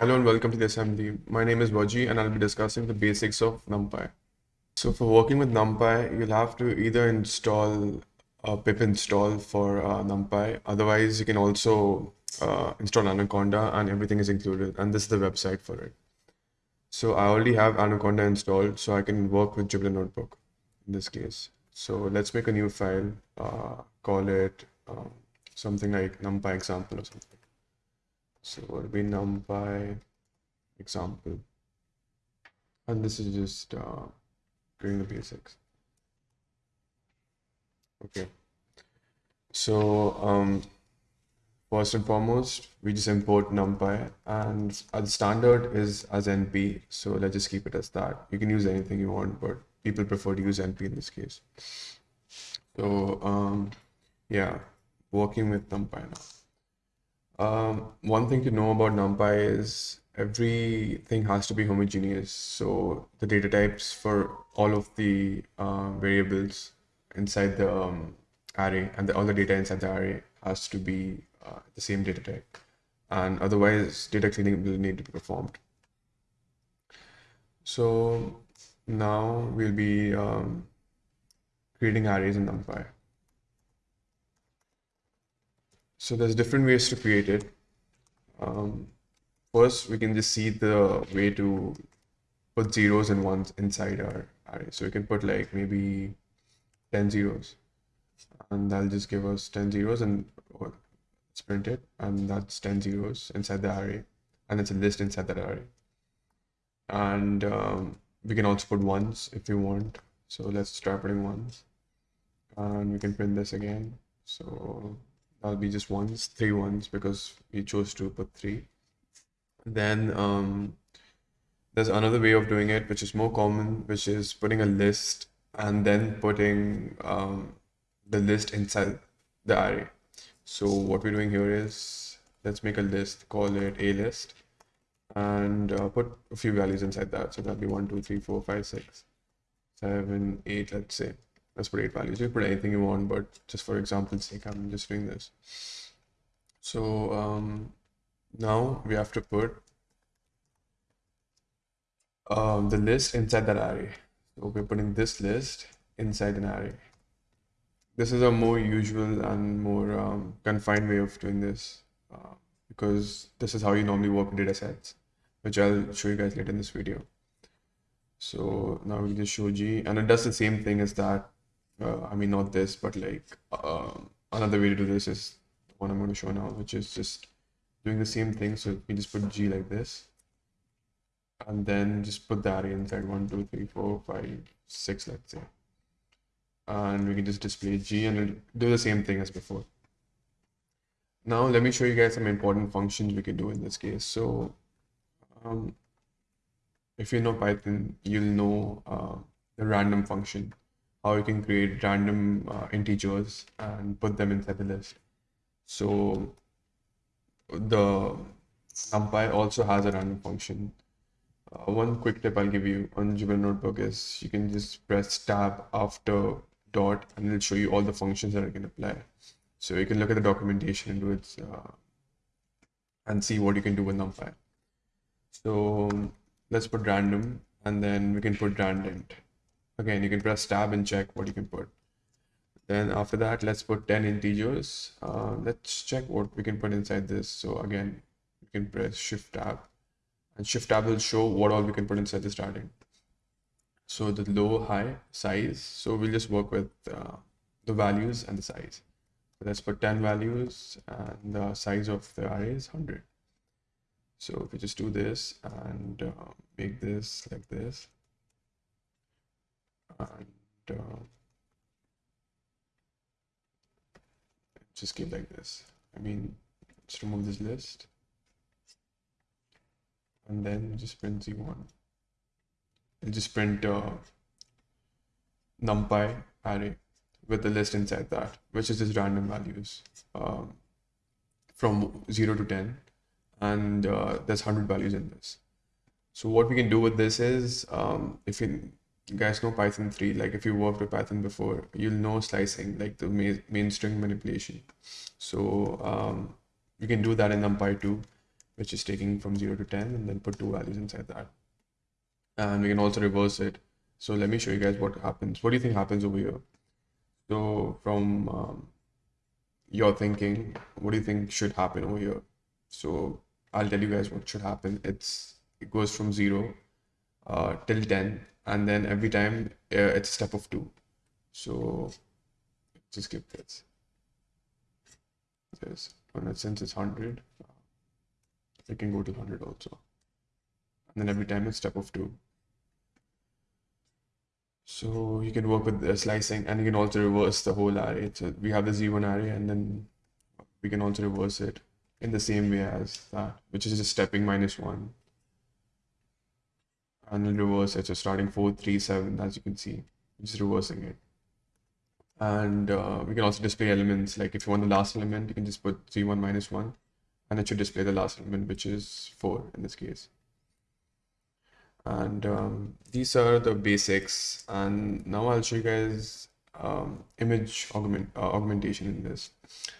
Hello and welcome to the assembly. My name is Vaji and I'll be discussing the basics of NumPy. So for working with NumPy, you'll have to either install a pip install for uh, NumPy. Otherwise, you can also uh, install Anaconda and everything is included. And this is the website for it. So I already have Anaconda installed, so I can work with Jupyter Notebook in this case. So let's make a new file, uh, call it um, something like NumPy example or something. So it will be NumPy example. And this is just uh, doing the basics. Okay. So um, first and foremost, we just import NumPy and the standard is as NP. So let's just keep it as that. You can use anything you want, but people prefer to use NP in this case. So um, yeah, working with NumPy now. Um, one thing to know about NumPy is everything has to be homogeneous. So the data types for all of the uh, variables inside the um, array and the, all the data inside the array has to be uh, the same data type. And otherwise, data cleaning will need to be performed. So now we'll be um, creating arrays in NumPy. So there's different ways to create it. Um, first, we can just see the way to put zeros and ones inside our array. So we can put like maybe 10 zeros and that'll just give us 10 zeros and print it and that's 10 zeros inside the array and it's a list inside that array. And um, we can also put ones if we want. So let's try putting ones and we can print this again. So that'll be just ones, three ones because we chose to put three. Then um, there's another way of doing it, which is more common, which is putting a list and then putting um, the list inside the array. So what we're doing here is let's make a list, call it a list and uh, put a few values inside that. So that'll be one, two, three, four, five, six, seven, eight, let's say let's put eight values. You can put anything you want, but just for example's sake, I'm just doing this. So um, now we have to put um, the list inside that array. So we're putting this list inside an array. This is a more usual and more um, confined way of doing this uh, because this is how you normally work data sets, which I'll show you guys later in this video. So now we just show G and it does the same thing as that uh, I mean, not this, but like uh, another way to do this is what I'm going to show now, which is just doing the same thing. So we just put G like this and then just put the array inside one, two, three, four, five, six, let's say. And we can just display G and do the same thing as before. Now let me show you guys some important functions we can do in this case. So um, if you know Python, you'll know uh, the random function how you can create random uh, integers and put them inside the list. So the NumPy also has a random function. Uh, one quick tip I'll give you on Jupyter Notebook is you can just press tab after dot and it'll show you all the functions that you can apply. So you can look at the documentation and do it uh, and see what you can do with NumPy. So let's put random and then we can put randint. Again, you can press tab and check what you can put. Then after that, let's put 10 integers. Uh, let's check what we can put inside this. So again, you can press shift tab and shift tab will show what all we can put inside the starting. So the low, high, size. So we'll just work with uh, the values and the size. So let's put 10 values and the size of the array is 100. So if we just do this and uh, make this like this, and uh, just keep like this. I mean, let's remove this list and then just print z1 and just print uh, numpy array with the list inside that, which is just random values um, from 0 to 10 and uh, there's 100 values in this. So what we can do with this is um, if you you guys know Python 3, like if you worked with Python before, you'll know slicing, like the main, main string manipulation. So um, you can do that in NumPy too. which is taking from 0 to 10 and then put two values inside that. And we can also reverse it. So let me show you guys what happens. What do you think happens over here? So from um, your thinking what do you think should happen over here? So i'll tell you guys what should happen. It's it goes from 0 uh, till 10 and then every time uh, it's a step of 2 so just skip this. This and since it's 100 it can go to 100 also. And then every time it's step of 2 so you can work with the slicing and you can also reverse the whole array. So we have the z1 array and then we can also reverse it in the same way as that which is just stepping minus 1 and then reverse it so starting 4 3 7 as you can see just reversing it. And uh, we can also display elements like if you want the last element you can just put z1 minus 1 and it should display the last element which is 4 in this case. And um, these are the basics and now I'll show you guys um, image augment uh, augmentation in this.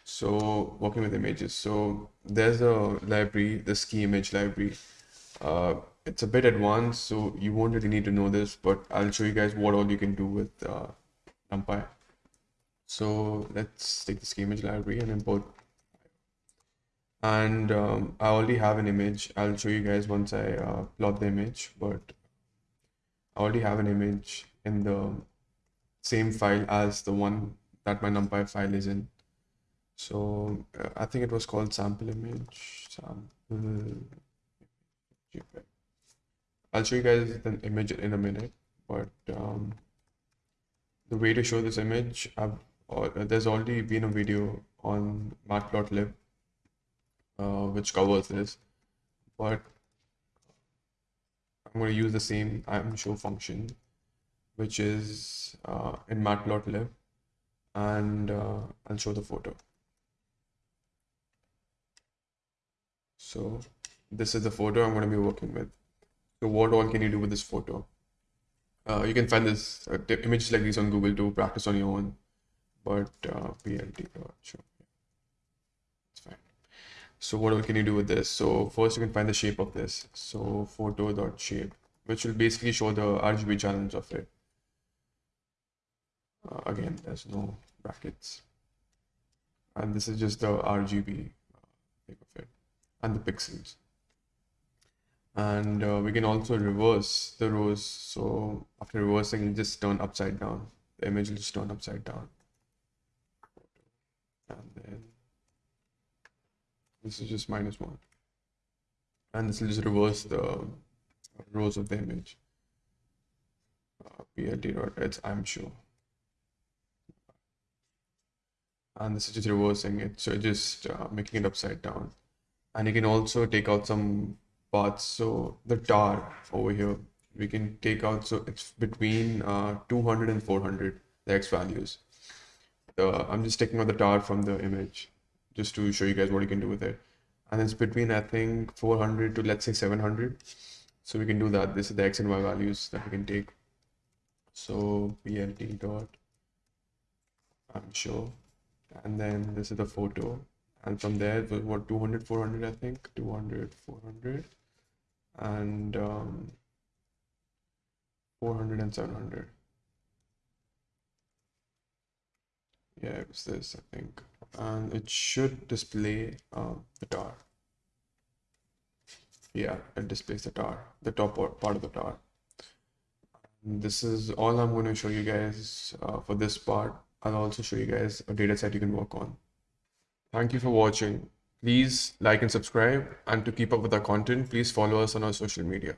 So working with images. So there's a library the skimage library uh, it's a bit advanced so you won't really need to know this but I'll show you guys what all you can do with uh, NumPy so let's take the skimage library and import and um, I already have an image. I'll show you guys once I uh, plot the image, but I already have an image in the same file as the one that my numpy file is in. So uh, I think it was called sample image. Sample. I'll show you guys the image in a minute, but um, the way to show this image, uh, there's already been a video on matplotlib uh, which covers this but I'm going to use the same imshow function which is uh, in matplotlib and uh, I'll show the photo. So this is the photo I'm going to be working with so what all can you do with this photo uh, you can find this uh, images like these on Google to practice on your own but uh, PLT sure so what can you do with this? So first you can find the shape of this. So photo dot shape, which will basically show the RGB channels of it. Uh, again, there's no brackets. And this is just the RGB uh, of it and the pixels. And uh, we can also reverse the rows. So after reversing, it just turn upside down. The image will just turn upside down. And then this is just minus one. And this will just reverse the rows of the image. Uh, PLT it's imshow. And this is just reversing it. So just uh, making it upside down. And you can also take out some parts. So the tar over here, we can take out, so it's between uh, 200 and 400, the X values. The, I'm just taking out the tar from the image just to show you guys what you can do with it. And it's between, I think, 400 to let's say 700. So we can do that. This is the X and Y values that we can take. So PLT dot, imshow. And then this is the photo. And from there, what 200, 400, I think, 200, 400, and um, 400 and 700. yeah it was this i think. And it should display uh, the tar yeah it displays the tar the top part of the tar this is all i'm going to show you guys uh, for this part. I'll also show you guys a data set you can work on thank you for watching. Please like and subscribe and to keep up with our content please follow us on our social media